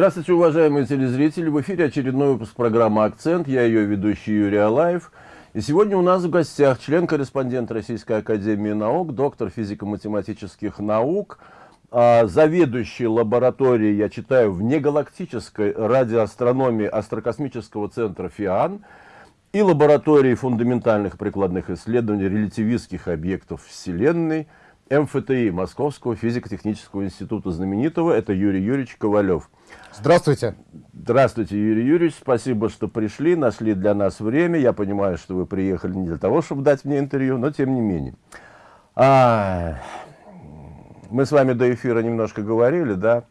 Здравствуйте, уважаемые телезрители. В эфире очередной выпуск программы «Акцент». Я ее ведущий Юрий Алаев. И сегодня у нас в гостях член-корреспондент Российской Академии Наук, доктор физико-математических наук, а, заведующий лабораторией, я читаю, внегалактической радиоастрономии Астрокосмического центра ФИАН и лаборатории фундаментальных прикладных исследований релятивистских объектов Вселенной МФТИ, Московского физико-технического института знаменитого. Это Юрий Юрьевич Ковалев. Здравствуйте. Здравствуйте, Юрий Юрьевич. Спасибо, что пришли, нашли для нас время. Я понимаю, что вы приехали не для того, чтобы дать мне интервью, но тем не менее. А, мы с вами до эфира немножко говорили, да.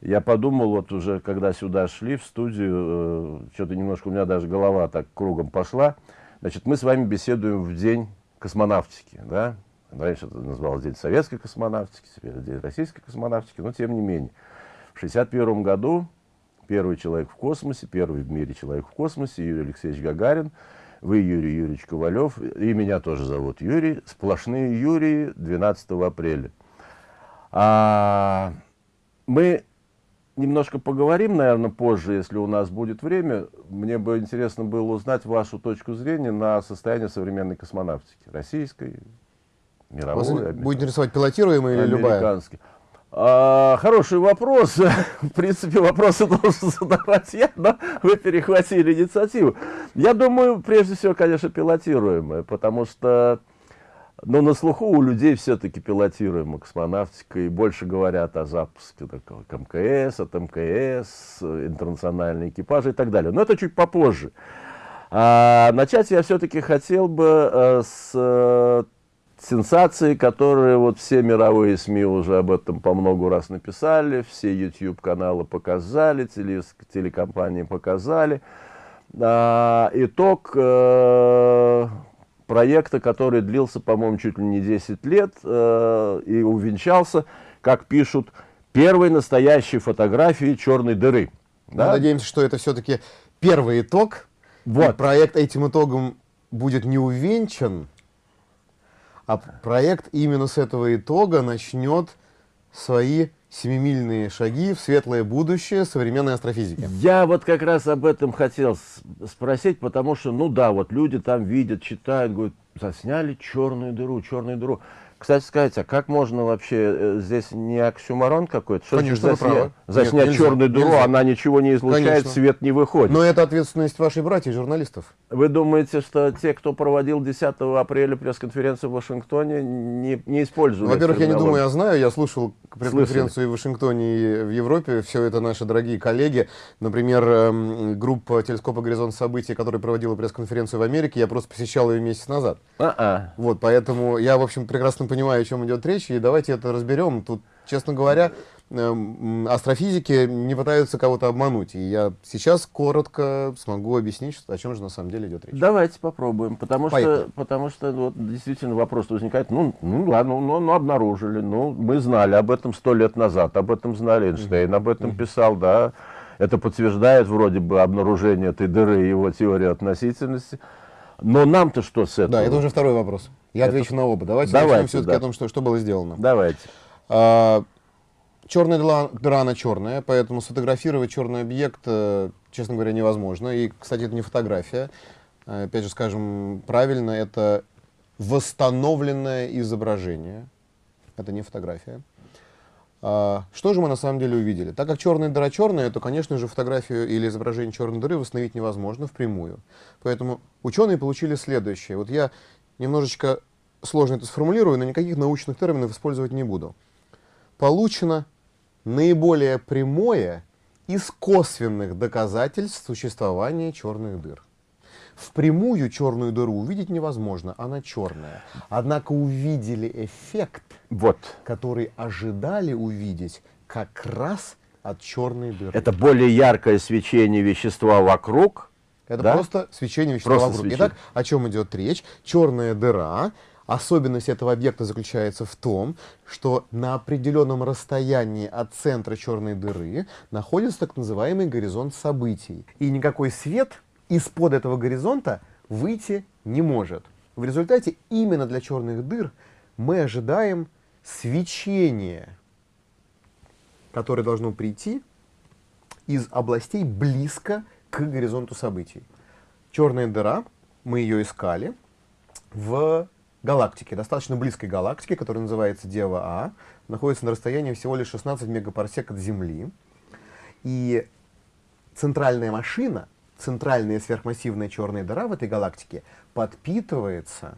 Я подумал, вот уже когда сюда шли, в студию, э, что-то немножко у меня даже голова так кругом пошла. Значит, мы с вами беседуем в день космонавтики, да. Раньше это называлось День советской космонавтики, теперь День российской космонавтики, но тем не менее. В 1961 году первый человек в космосе, первый в мире человек в космосе, Юрий Алексеевич Гагарин, вы, Юрий Юрьевич Ковалев, и меня тоже зовут Юрий, сплошные Юрии 12 апреля. А, мы немножко поговорим, наверное, позже, если у нас будет время. Мне бы интересно было узнать вашу точку зрения на состояние современной космонавтики, российской, мировой. Вас будет интересовать пилотируемая или любая? А, хороший вопрос. В принципе, вопросы должен задавать я, но вы перехватили инициативу. Я думаю, прежде всего, конечно, пилотируемая, потому что ну, на слуху у людей все-таки пилотируемая космонавтика, и больше говорят о запуске такого МКС, от МКС, интернациональные экипажи и так далее. Но это чуть попозже. А, начать я все-таки хотел бы а, с а, сенсации, которые вот все мировые СМИ уже об этом по много раз написали, все YouTube-каналы показали, теле, телекомпании показали. А, итог э, проекта, который длился, по-моему, чуть ли не 10 лет э, и увенчался, как пишут, первой настоящей фотографией черной дыры. Да? Мы надеемся, что это все-таки первый итог. Вот. проект этим итогом будет не увенчан, а проект именно с этого итога начнет свои семимильные шаги в светлое будущее современной астрофизики. Я вот как раз об этом хотел спросить, потому что, ну да, вот люди там видят, читают, говорят, засняли черную дыру, черную дыру. Кстати сказать, а как можно вообще, э, здесь не оксюмарон какой-то? Что Конечно, засня... заснять Нет, черную дыру, нельзя. она ничего не излучает, Конечно. свет не выходит. Но это ответственность вашей братьев, журналистов. Вы думаете, что те, кто проводил 10 апреля пресс-конференцию в Вашингтоне, не, не используют? Во-первых, я не думаю, я знаю, я слушал пресс-конференцию в Вашингтоне, и в Европе, все это наши дорогие коллеги. Например, эм, группа телескопа «Горизонт событий», которая проводила пресс-конференцию в Америке, я просто посещал ее месяц назад. А -а. Вот, поэтому я, в общем, прекрасно понимаю, о чем идет речь, и давайте это разберем. Тут, честно говоря, эм, астрофизики не пытаются кого-то обмануть. И я сейчас коротко смогу объяснить, о чем же на самом деле идет речь. Давайте попробуем, потому что, потому что вот, действительно вопрос возникает, ну, ну ладно, ну, ну обнаружили, ну мы знали об этом сто лет назад, об этом знали Эйнштейн, об этом писал, да, это подтверждает вроде бы обнаружение этой дыры и его теории относительности. Но нам-то что с этого? Да, это уже второй вопрос. Я это... отвечу на оба. Давайте, Давайте начнем все-таки да. о том, что, что было сделано. Давайте. А, черная дыра, дыра, она черная, поэтому сфотографировать черный объект, э, честно говоря, невозможно. И, кстати, это не фотография. Э, опять же, скажем правильно, это восстановленное изображение. Это не фотография. А, что же мы на самом деле увидели? Так как черная дыра черная, то, конечно же, фотографию или изображение черной дыры восстановить невозможно впрямую. Поэтому ученые получили следующее. Вот я немножечко сложно это сформулирую, но никаких научных терминов использовать не буду. Получено наиболее прямое из косвенных доказательств существования черных дыр. Впрямую черную дыру увидеть невозможно, она черная. Однако увидели эффект, вот. который ожидали увидеть как раз от черной дыры. Это более яркое свечение вещества вокруг. Это да? просто свечение вещества просто вокруг. Свечение. Итак, о чем идет речь? Черная дыра Особенность этого объекта заключается в том, что на определенном расстоянии от центра черной дыры находится так называемый горизонт событий. И никакой свет из-под этого горизонта выйти не может. В результате именно для черных дыр мы ожидаем свечения, которое должно прийти из областей близко к горизонту событий. Черная дыра, мы ее искали в галактике, достаточно близкой галактике, которая называется Дева А, находится на расстоянии всего лишь 16 мегапарсек от Земли. И центральная машина, центральная сверхмассивная черная дыра в этой галактике подпитывается,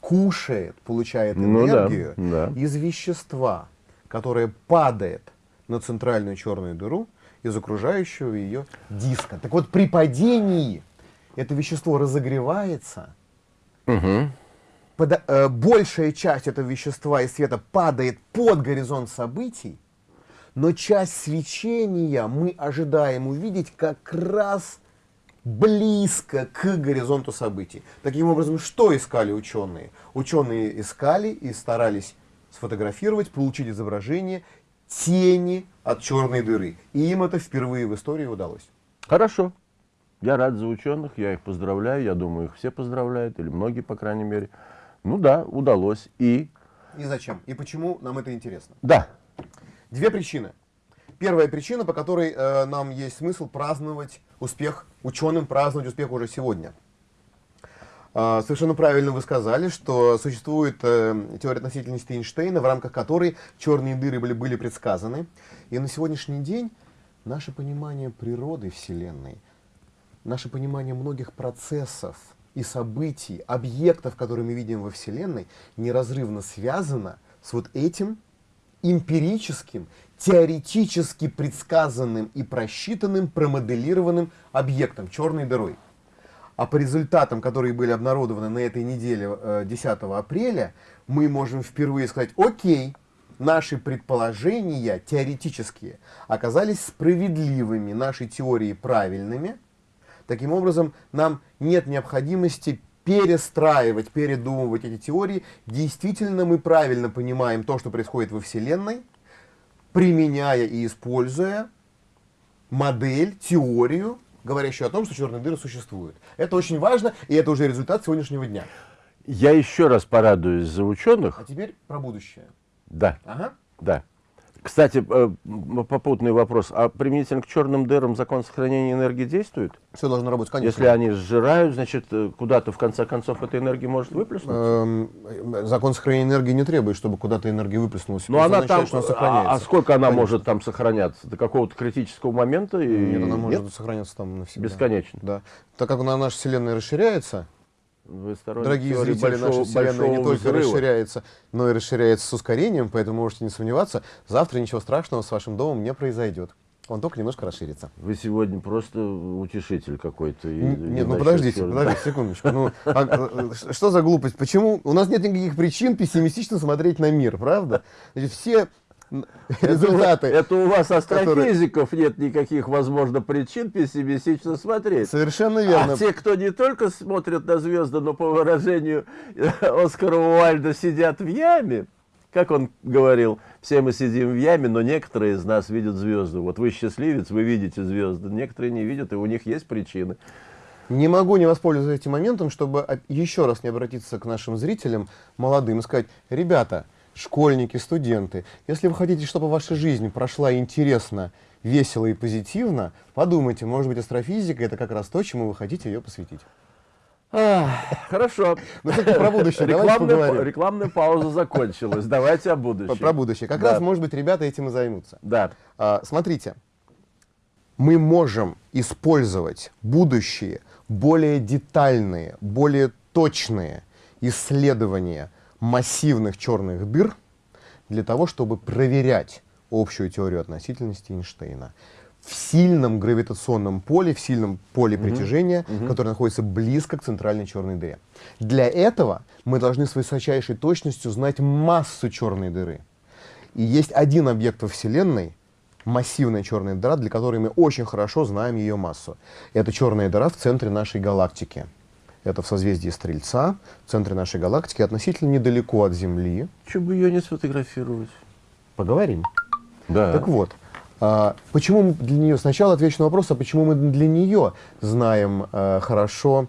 кушает, получает Ну да, энергию да. из вещества, которое падает на центральную черную дыру из окружающего ее диска. Так вот, при падении это вещество разогревается, Мгм. пода- э, большая часть этого вещества и света падает под горизонт событий, но часть свечения мы ожидаем увидеть как раз близко к горизонту событий. Таким образом, что искали ученые? Ученые искали и старались сфотографировать, получить изображение тени от черной дыры. И им это впервые в истории удалось. Хорошо. Я рад за ученых, я их поздравляю, я думаю, их все поздравляют, или многие, по крайней мере. Ну да, удалось. И И зачем? И почему нам это интересно? да, Две причины. Первая причина, по которой э, нам есть смысл праздновать успех, ученым праздновать успех уже сегодня. А, совершенно правильно вы сказали, что существует э, теория относительности Эйнштейна, в рамках которой черные дыры были, были предсказаны. И на сегодняшний день наше понимание природы Вселенной, наше понимание многих процессов и событий, объектов, которые мы видим во Вселенной, неразрывно связано с вот этим эмпирическим, теоретически предсказанным и просчитанным, промоделированным объектом, черной дырой. А по результатам, которые были обнародованы на этой неделе, э, 10 апреля, мы можем впервые сказать, окей, наши предположения теоретические оказались справедливыми, наши теории правильными. Таким образом, нам нет необходимости перестраивать, передумывать эти теории. Действительно, мы правильно понимаем то, что происходит во Вселенной, применяя и используя модель, теорию, говорящую о том, что черные дыры существуют. Это очень важно, и это уже результат сегодняшнего дня. я еще раз порадуюсь за ученых. А теперь про будущее. Да, Ага. да. Кстати, э, попутный вопрос. А применительно к черным дырам закон сохранения энергии действует? Все должно работать, конечно. Если они сжирают, значит, э, куда-то в конце концов эта энергия может выплеснуться? Эм, э, закон сохранения энергии не требует, чтобы куда-то энергия выплеснулась. Но Это она там, что а, сохраняется. а сколько она может там сохраняться? До какого-то критического момента? И... Нет, она может сохраняться там навсегда. Бесконечно. Да. Так как она, наша Вселенная расширяется, Вы дорогие зрители, наша большого- Вселенная не большого только взрыва. расширяется, но и расширяется с ускорением, поэтому можете не сомневаться, завтра ничего страшного с вашим домом не произойдет. Он только немножко расширится. Вы сегодня просто утешитель какой-то. Нет, ну подождите, чёрных. подождите, секундочку. Ну, а, э, что за глупость? Почему? У нас нет никаких причин пессимистично смотреть на мир, правда? Значит, все результаты Это у вас которые- астрофизиков нет никаких, возможно, причин пессимистично смотреть. совершенно верно. А те, кто не только смотрят на звезды, но по выражению Оскара Уальда сидят в яме, как он говорил, все мы сидим в яме, но некоторые из нас видят звезды. Вот вы счастливец, вы видите звезды, некоторые не видят, и у них есть причины. Не могу не воспользоваться этим моментом, чтобы еще раз не обратиться к нашим зрителям, молодым, и сказать, ребята, школьники, студенты, если вы хотите, чтобы ваша жизнь прошла интересно, весело и позитивно, подумайте, может быть, астрофизика это как раз то, чему вы хотите ее посвятить. Хорошо. Ну, про будущее Рекламная, рекламная пауза закончилась. Давайте о будущем. Про будущее. Как Да. раз, может быть, ребята этим и займутся. Да. А, смотрите, мы можем использовать будущие, более детальные, более точные исследования массивных черных дыр для того, чтобы проверять общую теорию относительности Эйнштейна в сильном гравитационном поле, в сильном поле притяжения, которое находится близко к центральной черной дыре. Для этого мы должны с высочайшей точностью знать массу черной дыры. И есть один объект во Вселенной, массивная черная дыра, для которой мы очень хорошо знаем ее массу. Это черная дыра в центре нашей галактики. Это в созвездии Стрельца, в центре нашей галактики, относительно недалеко от Земли. Чего бы ее не сфотографировать? Поговорим. Да. Так вот, а, почему мы для нее, сначала отвечу на вопрос, а почему мы для нее знаем а, хорошо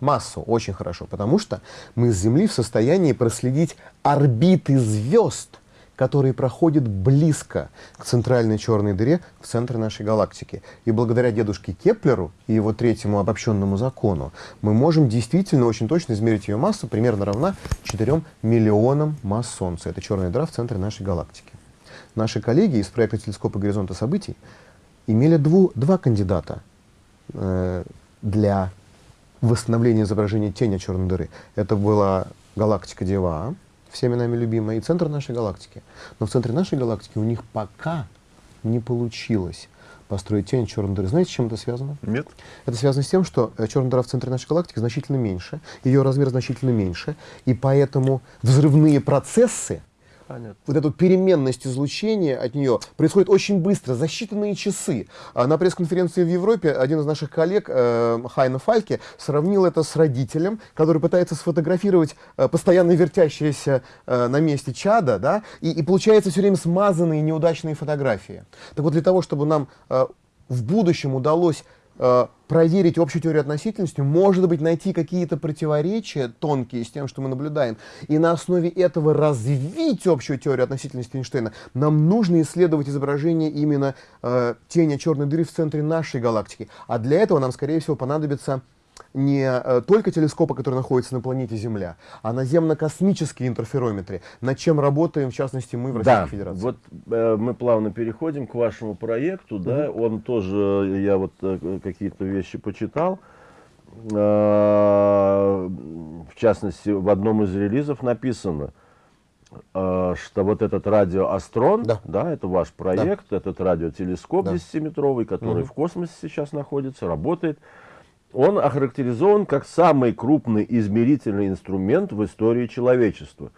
массу, очень хорошо, потому что мы с Земли в состоянии проследить орбиты звезд, который проходит близко к центральной черной дыре в центре нашей галактики. И благодаря дедушке Кеплеру и его третьему обобщенному закону мы можем действительно очень точно измерить ее массу, примерно равна 4 миллионам масс Солнца. Это черная дыра в центре нашей галактики. Наши коллеги из проекта телескопа горизонта событий имели дву, два кандидата э, для восстановления изображения тени черной дыры. Это была галактика Дева, всеми нами любимая, и центр нашей галактики. Но в центре нашей галактики у них пока не получилось построить тень черной дыры. Знаете, с чем это связано? Нет? Это связано с тем, что э, черная дыра в центре нашей галактики значительно меньше, ее размер значительно меньше, и поэтому взрывные процессы Понятно. вот эту переменность излучения от нее происходит очень быстро, за считанные часы. А На пресс-конференции в Европе один из наших коллег, э, Хайна Фальке, сравнил это с родителем, который пытается сфотографировать э, постоянно вертящееся э, на месте чада, да, и, и получается все время смазанные неудачные фотографии. Так вот, для того, чтобы нам в будущем удалось проверить общую теорию относительности, может быть, найти какие-то противоречия тонкие с тем, что мы наблюдаем, и на основе этого развить общую теорию относительности Эйнштейна, нам нужно исследовать изображение именно э, тени черной дыры в центре нашей галактики. А для этого нам, скорее всего, понадобится не э, только телескопы, которые находятся на планете Земля, а наземно-космические интерферометры, над чем работаем, в частности, мы в Российской Да, Федерации. вот э, мы плавно переходим к вашему проекту, да, он тоже, я вот э, какие-то вещи почитал, Э, в частности, в одном из релизов написано, э, что вот этот радиоастрон, Да. это ваш проект, этот радиотелескоп Да. 10-метровый, который Мгм. в космосе сейчас находится, работает, он охарактеризован как самый крупный измерительный инструмент в истории человечества.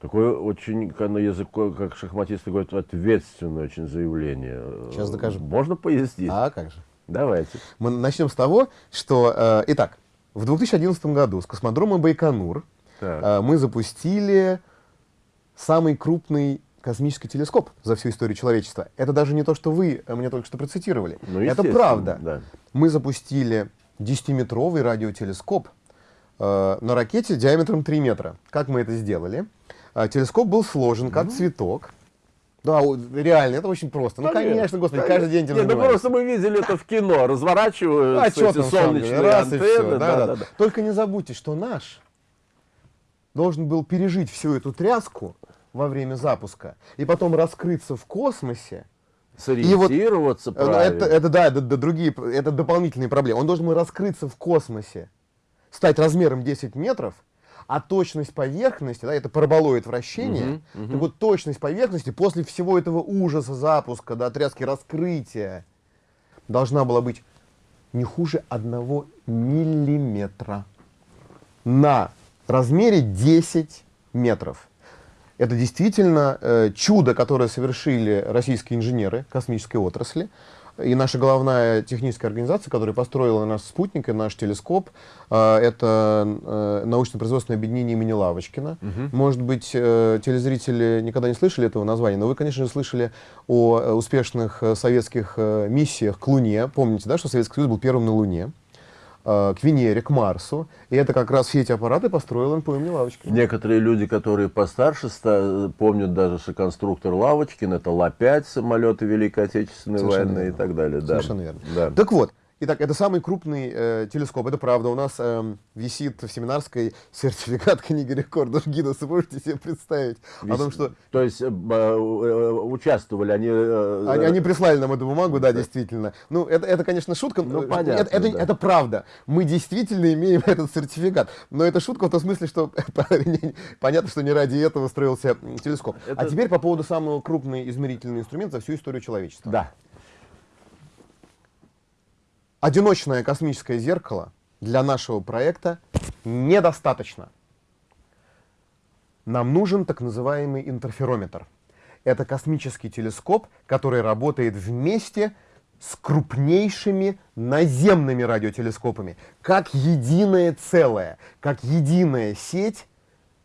Такое очень, на языке, как шахматисты говорят, ответственное очень заявление. Сейчас докажем. Можно пояснить? А как же? Давайте. Мы начнем с того, что, э, итак, в 2011 году с космодрома Байконур Так. э, мы запустили самый крупный космический телескоп за всю историю человечества. Это даже не то, что вы мне только что процитировали. Ну, Это правда. да. Мы запустили 10-метровый радиотелескоп э, на ракете диаметром 3 метра. Как мы это сделали? Э, телескоп был сложен как цветок. Да, реально, это очень просто. Ну, конечно, господи, каждый день этим Нет, ну просто мы видели это в кино, разворачивают А эти солнечные раз и антенны. да, да, да, да. да. Только не забудьте, что наш должен был пережить всю эту тряску во время запуска и потом раскрыться в космосе. Сориентироваться Э, правильно. Это, это да, это, д- другие, это дополнительные проблемы. Он должен был раскрыться в космосе, стать размером 10 метров, а точность поверхности, да, это параболоид вращения, Мгм, так вот точность поверхности после всего этого ужаса запуска, да, тряски раскрытия, должна была быть не хуже одного миллиметра на размере 10 метров. Это действительно э, чудо, которое совершили российские инженеры космической отрасли. И наша головная техническая организация, которая построила наш спутник и наш телескоп, э, это э, научно-производственное объединение имени Лавочкина. Может быть, э, телезрители никогда не слышали этого названия, но вы, конечно же, слышали о успешных советских миссиях к Луне. Помните, да, что Советский Союз был первым на Луне? Э, к Венере, к Марсу. И это как раз все эти аппараты построил НПО имени Лавочкина. Некоторые люди, которые постарше, ста- помнят даже, что конструктор Лавочкин, это Ла-5, самолеты Великой Отечественной Совершенно войны и верно. так далее. Да. Совершенно верно. Да. Так вот, итак, это самый крупный э, телескоп, это правда. У нас эм, висит в семинарской сертификат книги рекордов Гиннесса. Можете себе представить о том, что То есть э, б- э, участвовали они... э, они, они прислали нам эту бумагу, да, действительно. Ну, это, это конечно, шутка. Ну, Э, понятно, это, это, да. это правда. Мы действительно имеем этот сертификат. Но это шутка в том смысле, что понятно, что не ради этого строился телескоп. А Это- теперь по поводу самого крупный измерительный инструмент за всю историю человечества. Да. Одиночное космическое зеркало для нашего проекта недостаточно. Нам нужен так называемый интерферометр. Это космический телескоп, который работает вместе с крупнейшими наземными радиотелескопами, как единое целое, как единая сеть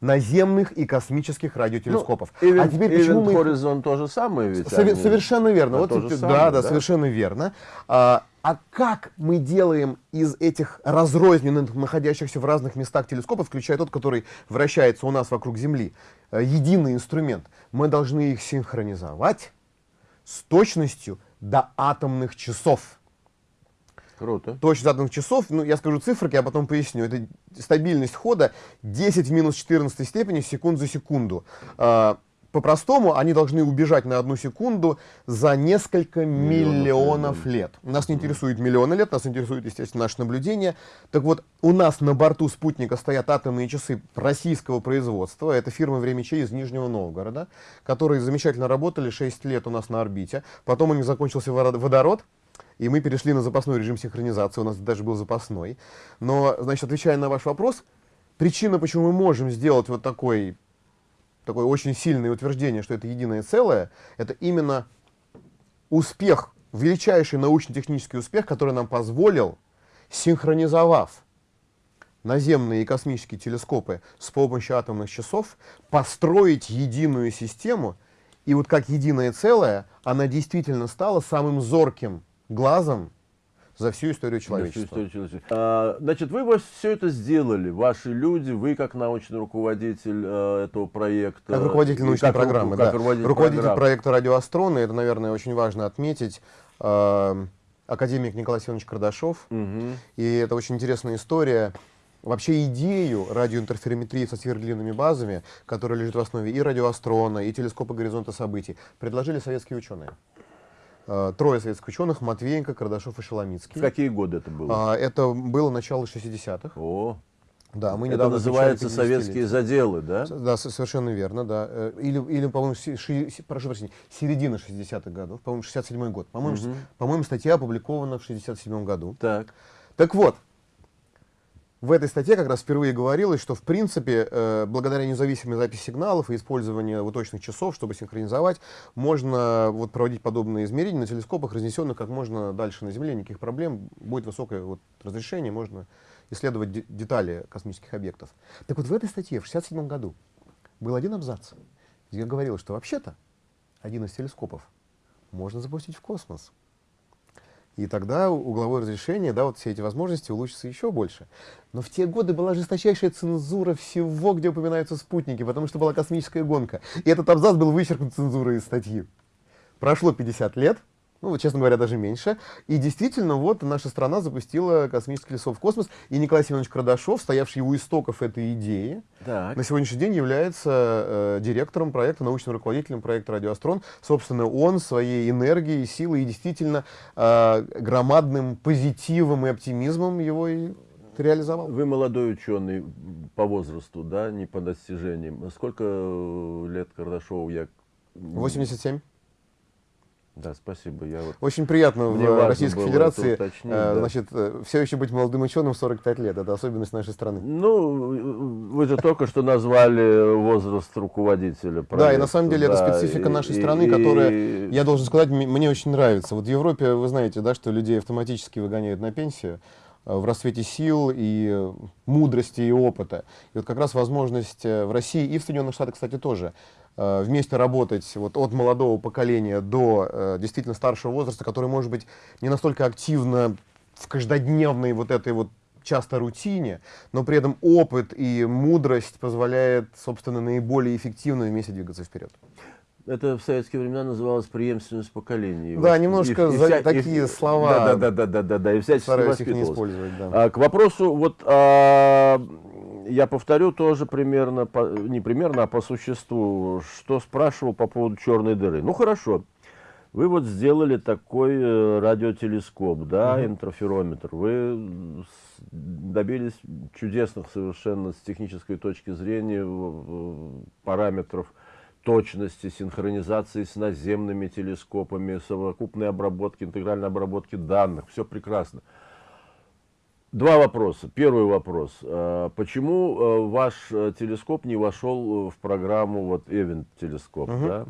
наземных и космических радиотелескопов. Ну, а теперь почему мы Horizon то же самое ведь? Сове- они- совершенно верно. Да, Вот да, да, да. совершенно верно. А, А как мы делаем из этих разрозненных, находящихся в разных местах телескопов, включая тот, который вращается у нас вокруг Земли, э, единый инструмент? Мы должны их синхронизовать с точностью до атомных часов. Круто. Точность атомных часов, ну, я скажу цифры, я потом поясню. Это стабильность хода 10 в минус 14 степени секунд за секунду. По-простому, они должны убежать на одну секунду за несколько миллионов, миллионов лет. Нас не интересует миллионы лет, нас интересует, естественно, наше наблюдение. Так вот, у нас на борту спутника стоят атомные часы российского производства. Это фирма «Времечей» из Нижнего Новгорода, которые замечательно работали 6 лет у нас на орбите. Потом у них закончился водород, и мы перешли на запасной режим синхронизации, у нас даже был запасной. Но, значит, отвечая на ваш вопрос, причина, почему мы можем сделать вот такой такое очень сильное утверждение, что это единое целое, это именно успех, величайший научно-технический успех, который нам позволил, синхронизовав наземные и космические телескопы с помощью атомных часов, построить единую систему, и вот как единое целое, она действительно стала самым зорким глазом за всю историю человечества. Всю историю человечества. А, значит, вы все это сделали, ваши люди, вы как научный руководитель а, этого проекта. Как руководитель научной как, программы, как да. Руководитель, руководитель программы. проекта «Радиоастрона», это, наверное, очень важно отметить, а, академик Николай Семенович Кардашов. Угу. И это очень интересная история. Вообще идею радиоинтерферометрии со сверхдлинными базами, которая лежит в основе и радиоастрона, и телескопа горизонта событий, предложили советские ученые. Э, трое советских ученых, Матвеенко, Кардашов и Шеломицкий. В какие годы это было? А, это было начало 60-х. О, да, мы это недавно называется советские заделы, да? Да, совершенно верно, да. Э, или, или по-моему, прошу прощения, середина 60-х годов, по-моему, 67-й год. По-моему, угу. по статья опубликована в 67-м году. Так. Так вот, в этой статье как раз впервые говорилось, что в принципе, э, благодаря независимой записи сигналов и использованию точных часов, чтобы синхронизовать, можно вот, проводить подобные измерения на телескопах, разнесенных как можно дальше на Земле, никаких проблем, будет высокое вот, разрешение, можно исследовать де детали космических объектов. Так вот в этой статье в 1967 году был один абзац, где говорилось, что вообще-то один из телескопов можно запустить в космос. И тогда угловое разрешение, да, вот все эти возможности улучшатся еще больше. Но в те годы была жесточайшая цензура всего, где упоминаются спутники, потому что была космическая гонка. И этот абзац был вычеркнут цензурой из статьи. Прошло 50 лет, ну, честно говоря, даже меньше. И действительно, вот наша страна запустила космический лесов в космос, и Николай Семенович Крадашов, стоявший у истоков этой идеи, так. на сегодняшний день является э, директором проекта, научным руководителем проекта «Радиоастрон». Собственно, он своей энергией, силой и действительно э, громадным позитивом и оптимизмом его и реализовал. Вы молодой ученый по возрасту, да, не по достижениям. Сколько лет Кардашову я... 87. Да, спасибо. Я вот Очень приятно в Российской Федерации уточнить, э, да. значит, э, все еще быть молодым ученым в 45 лет. Это особенность нашей страны. Ну, вы же только что назвали возраст руководителя проекта. Да, и на самом деле да, это специфика нашей и, страны, и, которая, я должен сказать, мне очень нравится. Вот в Европе, вы знаете, да, что людей автоматически выгоняют на пенсию э, в расцвете сил и мудрости и опыта. И вот как раз возможность в России и в Соединенных Штатах, кстати, тоже Э, вместе работать вот от молодого поколения до э, действительно старшего возраста, который может быть не настолько активно в каждодневной вот этой вот часто рутине, но при этом опыт и мудрость позволяет, собственно, наиболее эффективно вместе двигаться вперед. Это в советские времена называлось преемственность поколений. Да, немножко и, и, вся, такие и, слова. Да, да, да, да, да, да, и всячески Стараюсь их не использовать, да. А, к вопросу вот а, я повторю тоже примерно, по, не примерно, а по существу, что спрашивал по поводу черной дыры. Ну хорошо, вы вот сделали такой э, радиотелескоп, да, угу. интерферометр. Вы добились чудесных совершенно с технической точки зрения параметров точности, синхронизации с наземными телескопами, совокупной обработки, интегральной обработки данных. Все прекрасно. Два вопроса. Первый вопрос. А, почему э, ваш э, телескоп не вошел в программу вот Event телескоп? Угу. Да?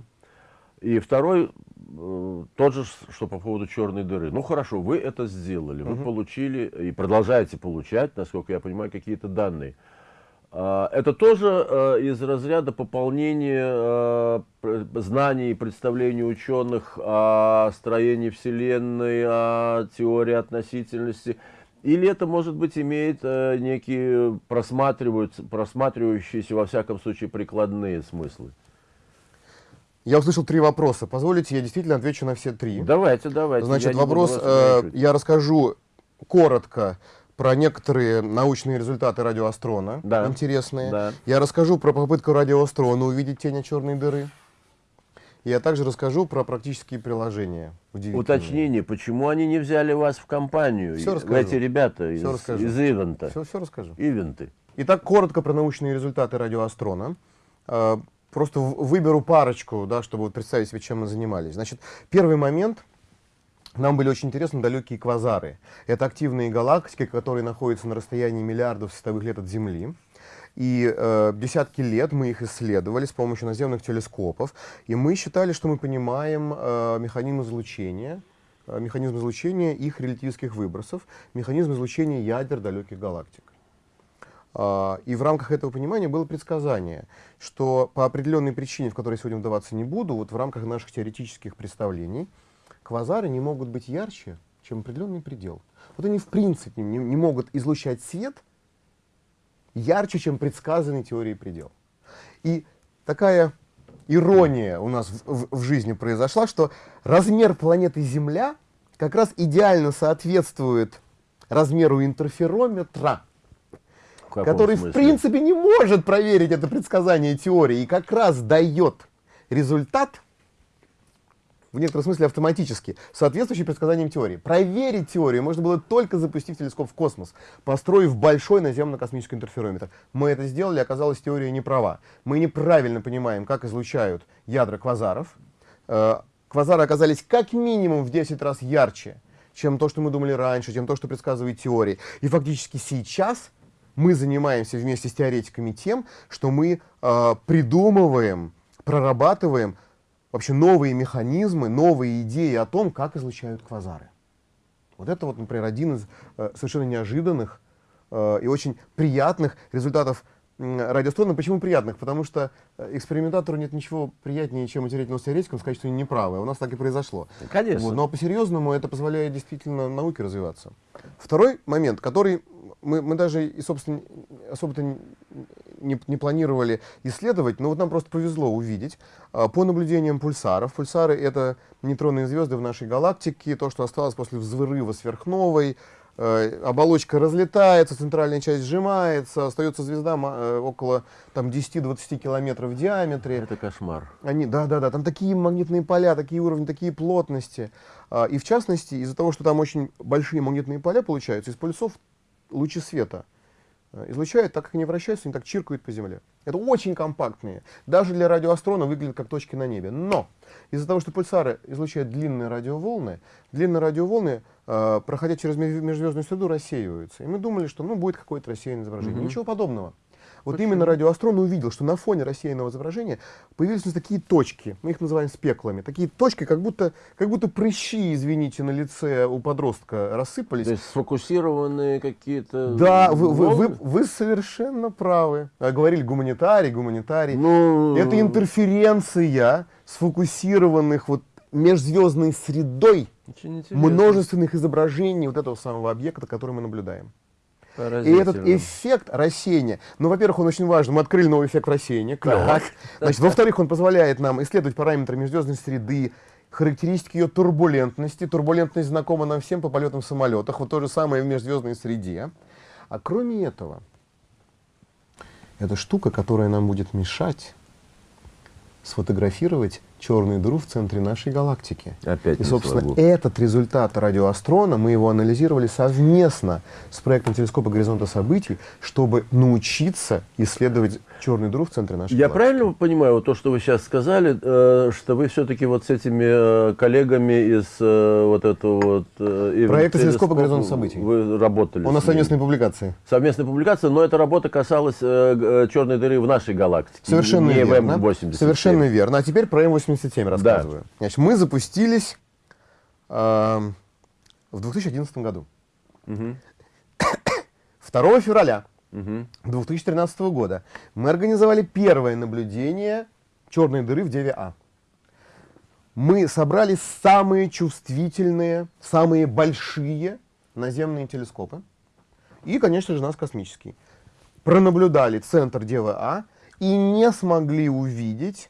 И второй, э, тот же, что по поводу черной дыры. Ну хорошо, вы это сделали, вы угу. получили и продолжаете получать, насколько я понимаю, какие-то данные. А, Это тоже э, из разряда пополнения знаний и представлений ученых о строении Вселенной, о теории относительности. Или это, может быть, имеет э, некие просматриваются- просматривающиеся, во всяком случае, прикладные смыслы? Я услышал три вопроса. Позволите, я действительно отвечу на все три. Давайте, давайте. Значит, я вопрос, э, я расскажу коротко про некоторые научные результаты радиоастрона, Да. интересные. Да. Я расскажу про попытку радиоастрона увидеть тень от черной дыры. Я также расскажу про практические приложения. Уточнение, почему они не взяли вас в компанию? Всё И- расскажу. Эти ребята из, Всё расскажу. из ивента. Все, все расскажу. Ивенты. Итак, коротко про научные результаты радиоастрона. Э, Просто выберу парочку, да, чтобы представить себе, чем мы занимались. Значит, первый момент. Нам были очень интересны далекие квазары. Это активные галактики, которые находятся на расстоянии миллиардов световых лет от Земли. И э, десятки лет мы их исследовали с помощью наземных телескопов. И мы считали, что мы понимаем э, механизм излучения, э, механизм излучения их релятивистских выбросов, механизм излучения ядер далеких галактик. А, И в рамках этого понимания было предсказание, что по определенной причине, в которой я сегодня вдаваться не буду, вот в рамках наших теоретических представлений, квазары не могут быть ярче, чем определенный предел. Вот они в принципе не, не могут излучать свет ярче, чем предсказанный теорией предел. И такая ирония у нас в, в- в жизни произошла, что размер планеты Земля как раз идеально соответствует размеру интерферометра, В который, в смысле? принципе, не может проверить это предсказание теории и как раз дает результат, в некотором смысле автоматически, соответствующий предсказаниям теории. Проверить теорию можно было только запустив телескоп в космос, построив большой наземно-космический интерферометр. Мы это сделали, оказалось, теория не права. Мы неправильно понимаем, как излучают ядра квазаров. Э, Квазары оказались как минимум в 10 раз ярче, чем то, что мы думали раньше, чем то, что предсказывает теория. И фактически сейчас мы занимаемся вместе с теоретиками тем, что мы э, придумываем, прорабатываем вообще новые механизмы, новые идеи о том, как излучают квазары. Вот это вот, например, один из э, совершенно неожиданных э, и очень приятных результатов м, радиоастрономии. Почему приятных? Потому что э, экспериментатору нет ничего приятнее, чем материального с теоретиком сказать, что они неправы. У нас так и произошло. Конечно. Вот, но по-серьезному это позволяет действительно науке развиваться. Второй момент, который мы, мы даже и, собственно, особо-то не, не- планировали исследовать, но вот нам просто повезло увидеть. А, По наблюдениям пульсаров, пульсары — это нейтронные звезды в нашей галактике, то, что осталось после взрыва сверхновой, э, оболочка разлетается, центральная часть сжимается, остается звезда э, около там, 10-20 километров в диаметре. Это кошмар. Они, да, да, да, там такие магнитные поля, такие уровни, такие плотности. А, и в частности, из-за того, что там очень большие магнитные поля получаются, из пульсов лучи света э, излучают, так как они вращаются, они так чиркают по Земле. Это очень компактные. Даже для радиоастрона выглядят как точки на небе. Но из-за того, что пульсары излучают длинные радиоволны, длинные радиоволны, э, проходя через меж- межзвездную среду, рассеиваются. И мы думали, что ну, будет какое-то рассеянное изображение. Мгм. Ничего подобного. Вот именно радиоастрон увидел, что на фоне рассеянного изображения появились такие точки, мы их называем спеклами, такие точки, как будто, как будто прыщи, извините, на лице у подростка рассыпались. То есть сфокусированные какие-то Да, вы, вы, вы, вы совершенно правы. А, Говорили гуманитарий, гуманитарий. Ну, Это интерференция сфокусированных вот межзвездной средой множественных изображений вот этого самого объекта, который мы наблюдаем. И этот эффект рассеяния, ну, во-первых, он очень важен. Мы открыли новый эффект рассеяния. Так. Значит, во-вторых, он позволяет нам исследовать параметры межзвездной среды, характеристики ее турбулентности. Турбулентность знакома нам всем по полетам в самолетах. Вот то же самое в межзвездной среде. А кроме этого, это штука, которая нам будет мешать сфотографировать черную дыру в центре нашей галактики. Опять И, собственно, этот результат радиоастрона, мы его анализировали совместно с проектом телескопа горизонта событий, чтобы научиться исследовать черную дыру в центре нашей Я галактики. правильно понимаю, вот то, что вы сейчас сказали, э, что вы все-таки вот с этими э, коллегами из э, вот этого вот... Проекта телескопа Telescope «Горизонт событий». Вы работали. У нас совместные публикации. Совместная публикация, но эта работа касалась черной дыры в нашей галактике. Совершенно не верно. в М87. Совершенно верно. А теперь про М87 рассказываю. Значит, мы запустились эм, в 2011 году. Мгм. 2 февраля 2013 года мы организовали первое наблюдение черной дыры в Деве А. Мы собрали самые чувствительные, самые большие наземные телескопы и, конечно же, нас космический. Пронаблюдали центр Девы А и не смогли увидеть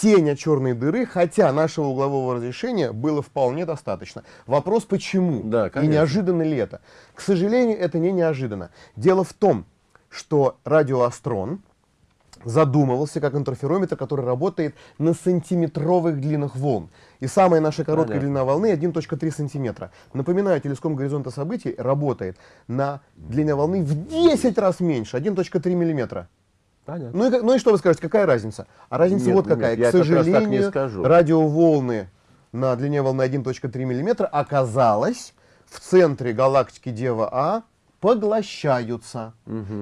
тень от черной дыры, хотя нашего углового разрешения было вполне достаточно. Вопрос, почему? Да, и неожиданно ли это? К сожалению, это не неожиданно. Дело в том, что радиоастрон задумывался как интерферометр, который работает на сантиметровых длинах волн. И самая наша короткая Понятно. длина волны 1.3 сантиметра. Напоминаю, телескоп горизонта событий работает на длине волны в 10 раз меньше, 1.3 миллиметра. Понятно. Ну и, ну и что вы скажете, какая разница? А разница Нет, вот нет, какая. я К так не сожалению, скажу. радиоволны на длине волны 1.3 мм оказалось в центре галактики Дева А поглощаются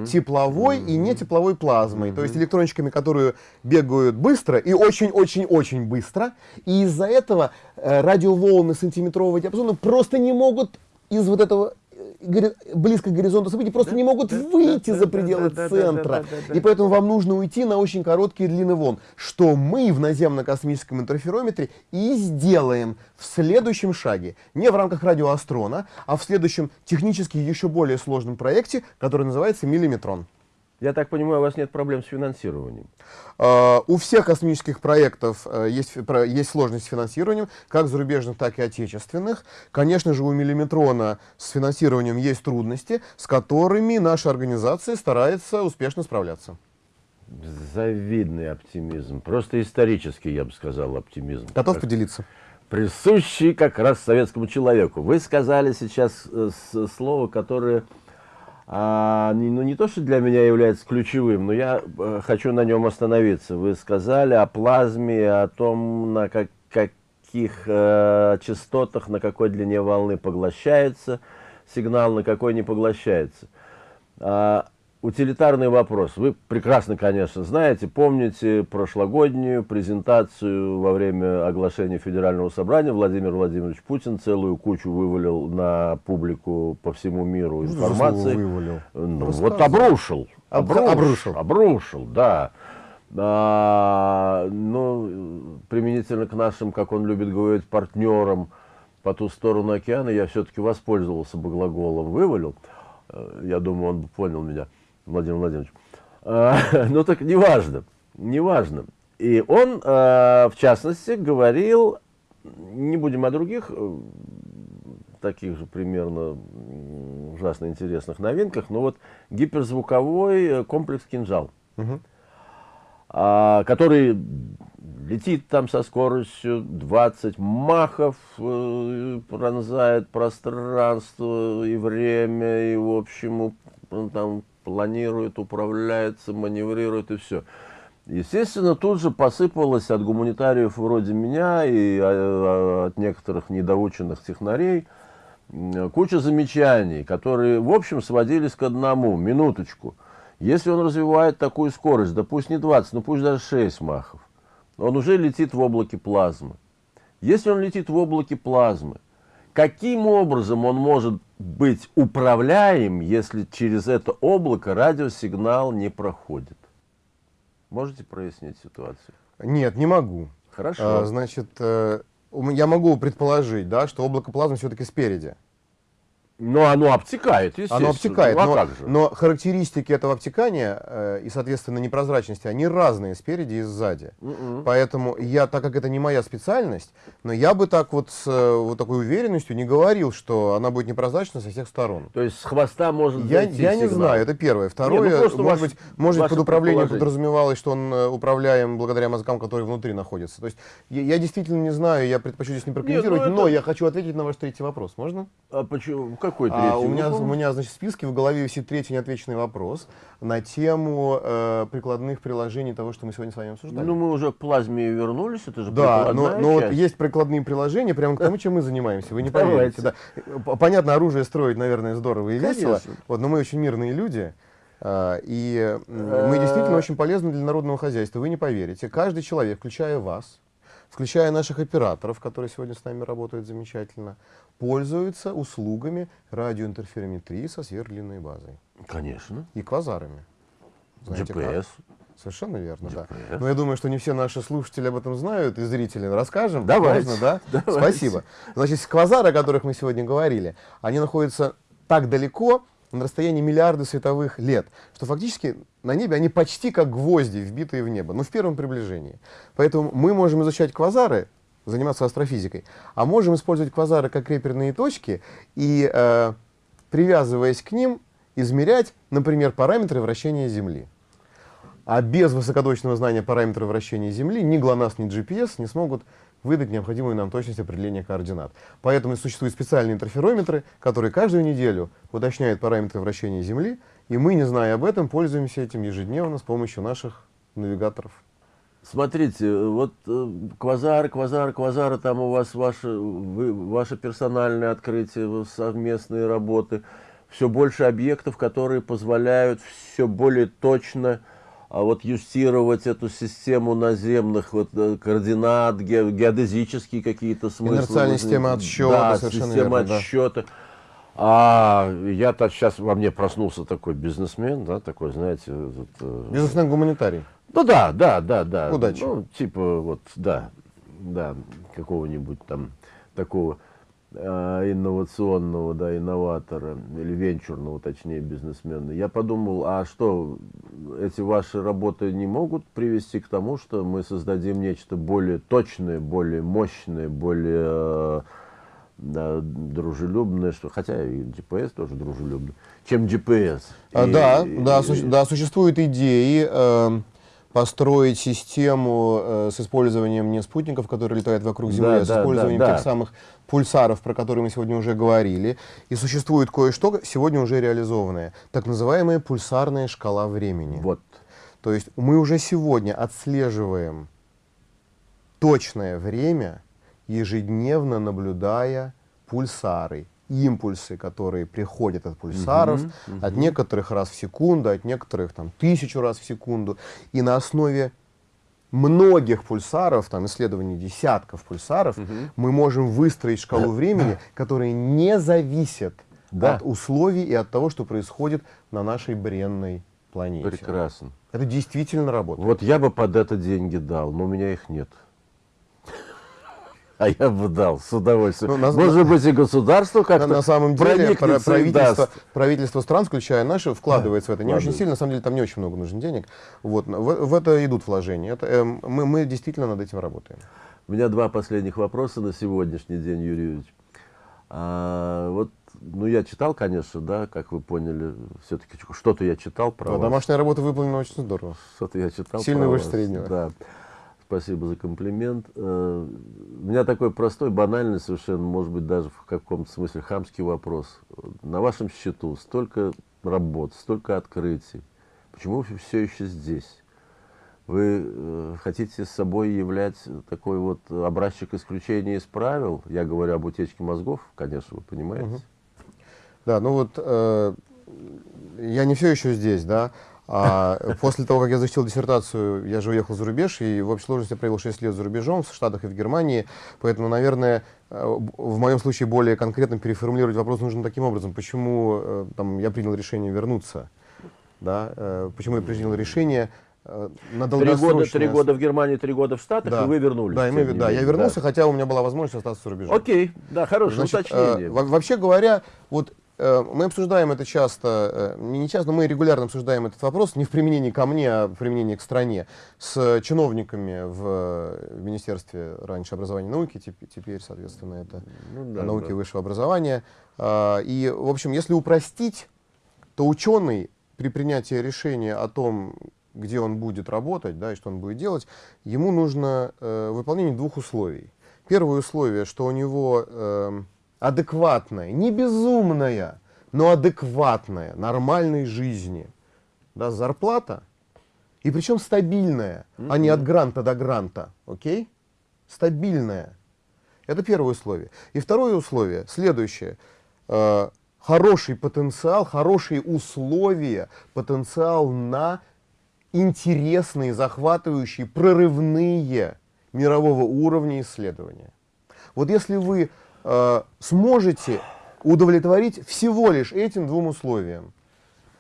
тепловой и нетепловой плазмой, то есть электрончиками, которые бегают быстро и очень-очень-очень быстро. И из-за этого э, радиоволны сантиметрового диапазона просто не могут из вот этого близко к горизонту событий просто не могут выйти за пределы да, да, да, центра. да, да, да. И поэтому вам нужно уйти на очень короткие длины волн, что мы в наземно-космическом интерферометре и сделаем в следующем шаге. Не в рамках радиоастрона, а в следующем технически еще более сложном проекте, который называется миллиметрон. Я так понимаю, у вас нет проблем с финансированием. Э, У всех космических проектов э, есть, про- есть сложность с финансированием, как зарубежных, так и отечественных. Конечно же, у Миллиметрона с финансированием есть трудности, с которыми наша организация старается успешно справляться. Завидный оптимизм. Просто исторический, я бы сказал, оптимизм. Готов поделиться? присущий как раз советскому человеку. Вы сказали сейчас э, слово, которое а, ну, не то, что для меня является ключевым, но я э, хочу на нем остановиться. Вы сказали о плазме, о том, на как- каких э, частотах, на какой длине волны поглощается сигнал, на какой не поглощается. А, утилитарный вопрос. Вы прекрасно, конечно, знаете, помните прошлогоднюю презентацию во время оглашения Федерального собрания Владимир Владимирович Путин целую кучу вывалил на публику по всему миру информации. Вывалил. Ну, вот обрушил. Об- Обрушил. обрушил. Обрушил, да. А, ну, применительно к нашим, как он любит говорить, партнерам по ту сторону океана, я все-таки воспользовался бы глаголом «вывалил». Э, Я думаю, он бы понял меня, Владимир Владимирович. А, Ну так неважно, неважно. И он, э, в частности, говорил, не будем о других э, таких же примерно ужасно интересных новинках, но вот гиперзвуковой э, комплекс «Кинжал», а, который летит там со скоростью 20 махов, э, пронзает пространство и время, и, в общем, там планирует, управляется, маневрирует и все. Естественно, тут же посыпалось от гуманитариев вроде меня и а, от некоторых недоученных технарей куча замечаний, которые, в общем, сводились к одному. Минуточку. Если он развивает такую скорость, да пусть не 20, но пусть даже 6 махов, он уже летит в облаке плазмы. Если он летит в облаке плазмы, каким образом он может быть управляем, если через это облако радиосигнал не проходит? Можете прояснить ситуацию? Нет, не могу. Хорошо. А, значит, э, я могу предположить, да, что облако плазмы все-таки спереди. Но оно обтекает, естественно. Оно обтекает, Ну, а но, как же? но характеристики этого обтекания э, и, соответственно, непрозрачности, они разные спереди и сзади. Мгм. Поэтому я, так как это не моя специальность, но я бы так вот с э, вот такой уверенностью не говорил, что она будет непрозрачна со всех сторон. То есть с хвоста может Я, я не сигнал. знаю, это первое. Второе, ну просто может ваше- быть, может под управлением подразумевалось, что он э, управляем благодаря мозгам, которые внутри находятся. То есть я, я действительно не знаю, я предпочту здесь не прокомментировать, это- но я хочу ответить на ваш третий вопрос. Можно? А почему? Какой А, третий? у, меня, у меня, значит, в списке в голове висит третий неотвеченный вопрос на тему э, прикладных приложений того, что мы сегодня с вами обсуждали. Ну, мы уже к плазме вернулись, это же да, но, но вот часть. есть прикладные приложения прямо к тому, чем мы занимаемся. Вы не поверите. Да. Понятно, оружие строить, наверное, здорово и весело. Вот, но мы очень мирные люди. а, И м, мы Э. действительно очень полезны для народного хозяйства. Вы не поверите. Каждый человек, включая вас, включая наших операторов, которые сегодня с нами работают замечательно, пользуется услугами радиоинтерферометрии со сверхдлинной базой. Конечно. и квазарами. Знаете как? GPS. Совершенно верно, да. GPS. Но я думаю, что не все наши слушатели об этом знают и зрители. Расскажем? Давайте, Можно, да? давайте. Спасибо. Значит, квазары, о которых мы сегодня говорили, они находятся так далеко, на расстоянии миллиарды световых лет, что фактически на небе они почти как гвозди, вбитые в небо, но в первом приближении. Поэтому мы можем изучать квазары, заниматься астрофизикой, а можем использовать квазары как реперные точки и, э, привязываясь к ним, измерять, например, параметры вращения Земли. А без высокоточного знания параметров вращения Земли ни ГЛОНАСС, ни GPS не смогут выдать необходимую нам точность определения координат. Поэтому существуют специальные интерферометры, которые каждую неделю уточняют параметры вращения Земли, и мы, не зная об этом, пользуемся этим ежедневно с помощью наших навигаторов. Смотрите, вот э, квазары, квазары, квазары, там у вас ваше, вы, ваше персональное открытие, совместные работы, все больше объектов, которые позволяют все более точно а вот юстировать эту систему наземных вот, э, координат, ге, геодезические какие-то смыслы. Инерциальная возник- система отсчета, Да, совершенно система верно, да. отсчета. А я-то сейчас во мне проснулся такой бизнесмен, да, такой, знаете, вот, э, Бизнесмен гуманитарий. Ну да, да, да, да. Удачи. Ну, типа вот, да, да, какого-нибудь там такого э, инновационного, да, инноватора, или венчурного, точнее, бизнесмена. Я подумал, а что, эти ваши работы не могут привести к тому, что мы создадим нечто более точное, более мощное, более э, да, дружелюбное, что, хотя и GPS тоже дружелюбный, чем GPS. А, И- да, и- да, су- да, существуют идеи э, построить систему э, с использованием не спутников, которые летают вокруг Земли, Да, а с да, использованием да, да. тех самых пульсаров, про которые мы сегодня уже говорили. И существует кое-что сегодня уже реализованное, так называемая пульсарная шкала времени. Вот. То есть мы уже сегодня отслеживаем точное время, ежедневно наблюдая пульсары, импульсы, которые приходят от пульсаров, от некоторых раз в секунду, от некоторых там тысячу раз в секунду. И на основе многих пульсаров, там исследований десятков пульсаров, мы можем выстроить шкалу времени, которая не зависит Да. от условий и от того, что происходит на нашей бренной планете. Прекрасно. Это действительно работает. Вот я бы под это деньги дал, но у меня их нет. А я бы дал с удовольствием. Ну, на- Может быть, и государство как-то на самом деле про- правительство, правительство стран, включая наши, вкладывается в это. Не очень сильно, на самом деле там не очень много нужно денег. Вот, в, в это идут вложения. Это, эм, мы, мы действительно над этим работаем. У меня два последних вопроса на сегодняшний день, Юрий Юрьевич. А, вот, ну, я читал, конечно, да, как вы поняли, все-таки что-то я читал про Да, вас. домашняя работа выполнена очень здорово. Что-то я читал. Сильно выше среднего. Да. Спасибо за комплимент. Э, У меня такой простой, банальный совершенно, может быть, даже в каком-то смысле хамский вопрос. На вашем счету столько работ, столько открытий. Почему вы все еще здесь? Вы э, хотите с собой являть такой вот образчик исключения из правил? Я говорю об утечке мозгов, конечно, вы понимаете. Да, ну вот э, я не все еще здесь, да. А после того, как я защитил диссертацию, я же уехал за рубеж, и в общей сложности я провел 6 лет за рубежом, в Штатах и в Германии. Поэтому, наверное, э, в моем случае более конкретно переформулировать вопрос нужно таким образом. Почему э, там, я принял решение вернуться? Да? э, Почему я принял решение на Три года, три года в Германии, три года в Штатах, Да. и вы вернулись. Да, и мы- да, я вернулся, хотя у меня была возможность остаться за рубежом. Окей, да, хорошее Значит, уточнение. э, во- вообще говоря, вот мы обсуждаем это часто, э, не часто, мы регулярно обсуждаем этот вопрос, не в применении ко мне, а в применении к стране, с чиновниками в э, Министерстве раньше образования и науки, теп- теперь, соответственно, это Ну да, науки да. высшего образования. А, И, в общем, если упростить, то ученый при принятии решения о том, где он будет работать, да, и что он будет делать, ему нужно э, выполнение двух условий. Первое условие, что у него эм, адекватная, не безумная, но адекватная, нормальной жизни да, зарплата, и причем стабильная, а не от гранта до гранта, окей? Стабильная. Это первое условие. И второе условие, следующее. Э, хороший потенциал, хорошие условия, потенциал на интересные, захватывающие, прорывные мирового уровня исследования. Вот если вы э, сможете удовлетворить всего лишь этим двум условиям,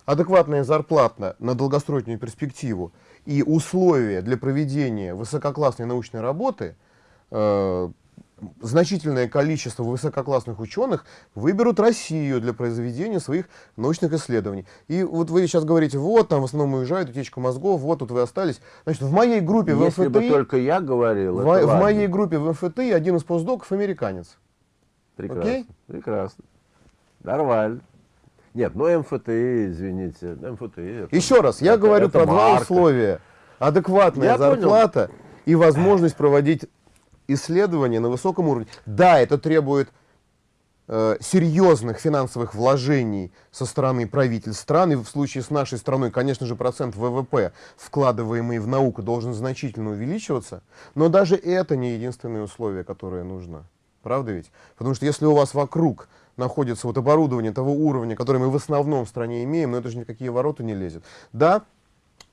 адекватная зарплата на долгосрочную перспективу и условия для проведения высококлассной научной работы, э, значительное количество высококлассных ученых выберут Россию для произведения своих научных исследований. И вот вы сейчас говорите, вот, там в основном уезжают, утечка мозгов, вот тут вы остались. Значит, в моей группе в Если МФТИ... бы только я говорил, в, в моей группе в МФТИ один из постдоков американец. Прекрасно, Окей? прекрасно. Нормально. Нет, ну МФТИ, извините, МФТИ. это- Еще раз, я это- говорю это про два марка. условия. Адекватная Я понял. зарплата и возможность проводить исследования на высоком уровне. Да, это требует э, серьезных финансовых вложений со стороны правительств стран. И в случае с нашей страной, конечно же, процент ВВП, вкладываемый в науку, должен значительно увеличиваться. Но даже это не единственное условие, которое нужно. Правда ведь? Потому что если у вас вокруг находится вот оборудование того уровня, который мы в основном в стране имеем, но это же никакие ворота не лезет. Да,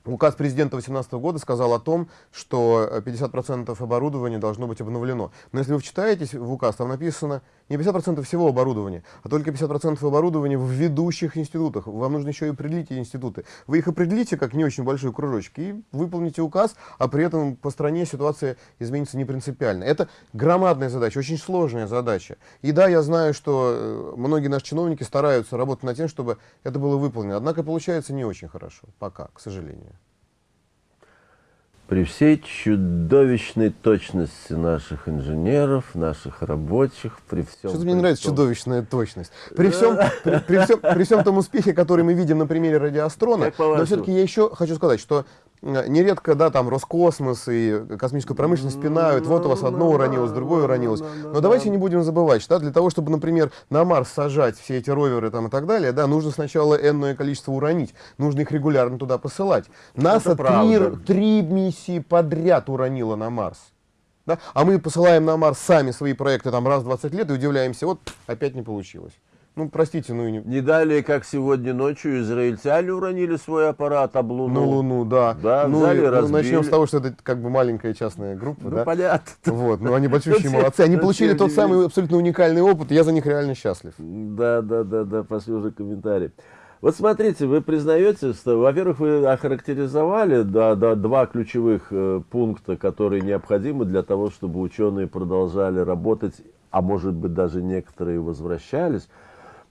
Указ президента 2018 года сказал о том, что э, 50% оборудования должно быть обновлено. Но если вы вчитаетесь в указ, там написано не 50% всего оборудования, а только 50% оборудования в ведущих институтах. Вам нужно еще и определить институты. Вы их определите как не очень большой кружочек и выполните указ, а при этом по стране ситуация изменится не принципиально. Это громадная задача, очень сложная задача. И да, я знаю, что э, многие наши чиновники стараются работать над тем, чтобы это было выполнено. Однако получается не очень хорошо, пока, к сожалению. При всей чудовищной точности наших инженеров, наших рабочих, при всем... Что-то мне при нравится чудовищная точность. При всем, при, при всем, при всем том успехе, который мы видим на примере радиоастрона, но все-таки я еще хочу сказать, что нередко, да, там Роскосмос и космическую промышленность пинают, вот у вас одно уронилось, другое уронилось. Но давайте не будем забывать, что да, для того, чтобы, например, на Марс сажать все эти роверы там и так далее, да, нужно сначала энное количество уронить, нужно их регулярно туда посылать. НАСА три, три миссии подряд уронила на Марс. Да? А мы посылаем на Марс сами свои проекты там раз в 20 лет и удивляемся, вот опять не получилось. Ну, простите, ну и не... Не далее, как сегодня ночью, израильтяне уронили свой аппарат об Луну. На Луну, да. Да, ну, взяли, и, ну, разбили. начнем с того, что это как бы маленькая частная группа, Ну, да. понятно. Вот, ну они большущие молодцы. Они получили тот самый абсолютно уникальный опыт, я за них реально счастлив. Да, да, да, да, послушай комментарий. Вот смотрите, вы признаете, что, во-первых, вы охарактеризовали да, да, два ключевых э, пункта, которые необходимы для того, чтобы ученые продолжали работать, а может быть даже некоторые возвращались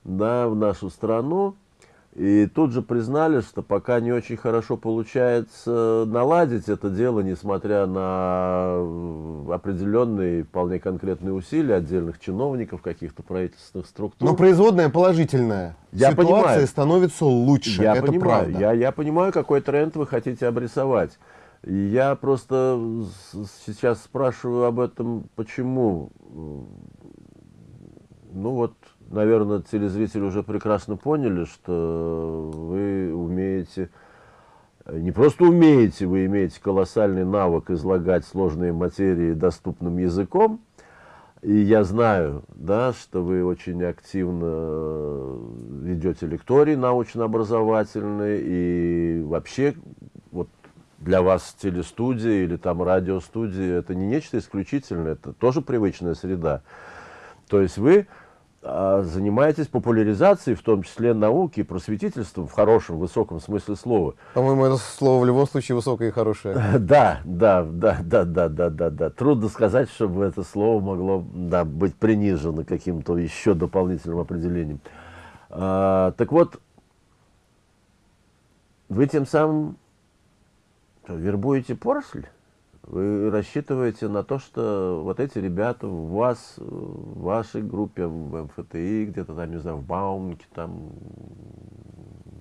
да, в нашу страну. И тут же признали, что пока не очень хорошо получается наладить это дело, несмотря на определенные, вполне конкретные усилия отдельных чиновников, каких-то правительственных структур. Но производная положительная. Я Ситуация понимаю. становится лучше. Я это понимаю, правда. я, я понимаю, какой тренд вы хотите обрисовать. Я просто сейчас спрашиваю об этом, почему. Ну вот, наверное, телезрители уже прекрасно поняли, что вы умеете, не просто умеете, вы имеете колоссальный навык излагать сложные материи доступным языком. И я знаю, да, что вы очень активно ведете лектории научно-образовательные, и вообще вот для вас телестудия или там радиостудия это не нечто исключительное, это тоже привычная среда. То есть вы а, занимаетесь популяризацией, в том числе науки просветительством в хорошем, высоком смысле слова. По-моему, это слово в любом случае высокое и хорошее. Да, да, да, да, да, да, да, да. Трудно сказать, чтобы это слово могло да, быть принижено каким-то еще дополнительным определением. А, так вот, вы тем самым вербуете поросль? Вы рассчитываете на то, что вот эти ребята в вас, в вашей группе, в МФТИ, где-то там, не знаю, в Баумке, там,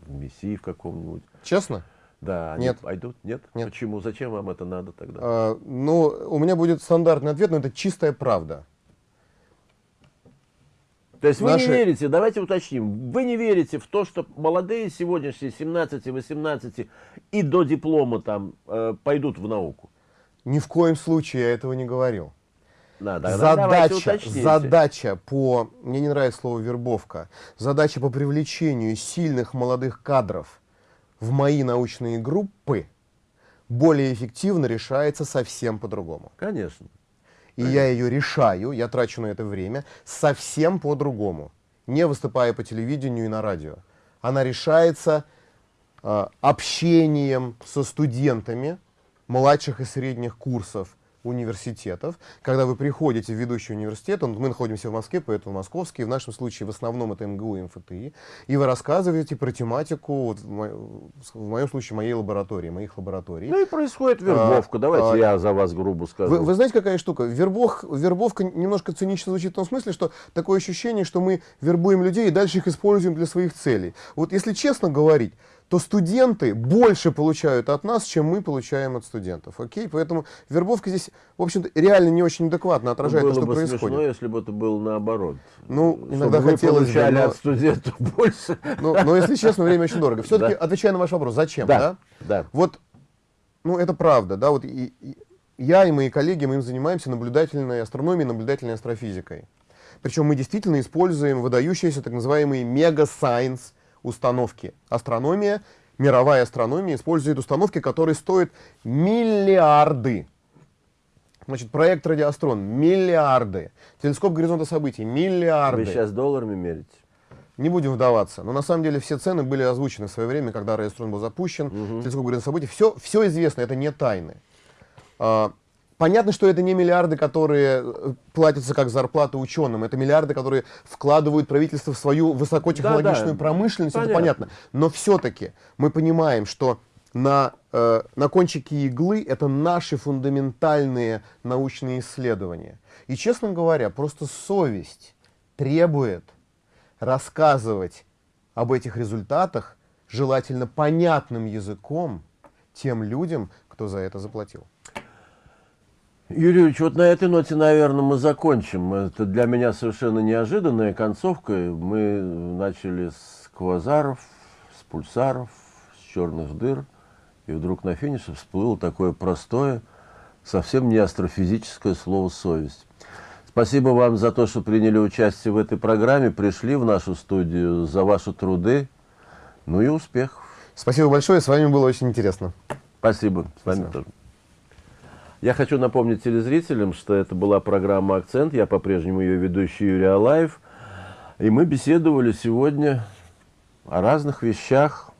в МИСИ в каком-нибудь, Честно? да, они Нет. пойдут? Нет? Нет. Почему? Зачем вам это надо тогда? А, ну, у меня будет стандартный ответ, но это чистая правда. То есть вы наши- не верите, давайте уточним, вы не верите в то, что молодые сегодняшние 17-18 и до диплома там э, пойдут в науку? Ни в коем случае я этого не говорил. Да, давайте задача, задача по, мне не нравится слово вербовка, задача по привлечению сильных молодых кадров в мои научные группы более эффективно решается совсем по-другому. Конечно. И я ее решаю, я трачу на это время совсем по-другому, не выступая по телевидению и на радио. Она решается э, общением со студентами младших и средних курсов университетов. Когда вы приходите в ведущий университет, он, мы находимся в Москве, поэтому московский, в нашем случае в основном это МГУ и МФТИ, и вы рассказываете про тематику, вот, в, мо в моем случае, моей лаборатории, моих лабораторий. Ну и происходит вербовка, А, давайте а, я за вас грубо скажу. Вы, вы знаете, какая штука? Вербов, вербовка немножко цинично звучит в том смысле, что такое ощущение, что мы вербуем людей и дальше их используем для своих целей. Вот если честно говорить, то студенты больше получают от нас, чем мы получаем от студентов. Окей? Поэтому вербовка здесь, в общем-то, реально не очень адекватно отражает было то, что бы происходит. смешно, если бы это было наоборот. Ну, Чтобы иногда вы хотелось бы, но- от студентов больше. Ну, но если честно, время очень дорого. Все-таки, Да. отвечая на ваш вопрос, зачем? Да. Да, да. Вот, ну, это правда, да, вот и- и я и мои коллеги, мы им занимаемся наблюдательной астрономией, наблюдательной астрофизикой. Причем мы действительно используем выдающиеся так называемые мега-сайенс установки. Астрономия, мировая астрономия использует установки, которые стоят миллиарды. Значит, проект Радиоастрон – миллиарды. Телескоп горизонта событий – миллиарды. Вы сейчас долларами мерите? Не будем вдаваться. Но на самом деле все цены были озвучены в свое время, когда Радиострон был запущен, телескоп горизонт событий. Все, все известно, это не тайны. Понятно, что это не миллиарды, которые э, платятся как зарплата ученым. Это миллиарды, которые вкладывают правительство в свою высокотехнологичную Да-да, промышленность. Это понятно. понятно. Но все-таки мы понимаем, что на, э, на кончике иглы это наши фундаментальные научные исследования. И, честно говоря, просто совесть требует рассказывать об этих результатах желательно понятным языком тем людям, кто за это заплатил. Юрий Юрьевич, вот на этой ноте, наверное, мы закончим. Это для меня совершенно неожиданная концовка. Мы начали с квазаров, с пульсаров, с черных дыр. И вдруг на финише всплыло такое простое, совсем не астрофизическое слово «совесть». Спасибо вам за то, что приняли участие в этой программе, пришли в нашу студию, за ваши труды. Ну и успехов. Спасибо большое, с вами было очень интересно. Спасибо. С вами Спасибо. тоже. Я хочу напомнить телезрителям, что это была программа «Акцент». Я по-прежнему ее ведущий Юрий Алаев. И мы беседовали сегодня о разных вещах,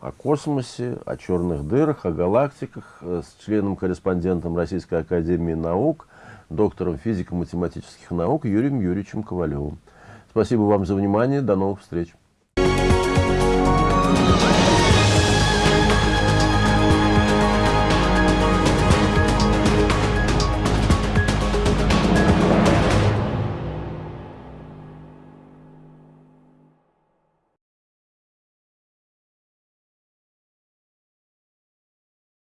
о космосе, о черных дырах, о галактиках э, с членом-корреспондентом Российской Академии Наук, доктором физико-математических наук Юрием Юрьевичем Ковалевым. Спасибо вам за внимание. До новых встреч.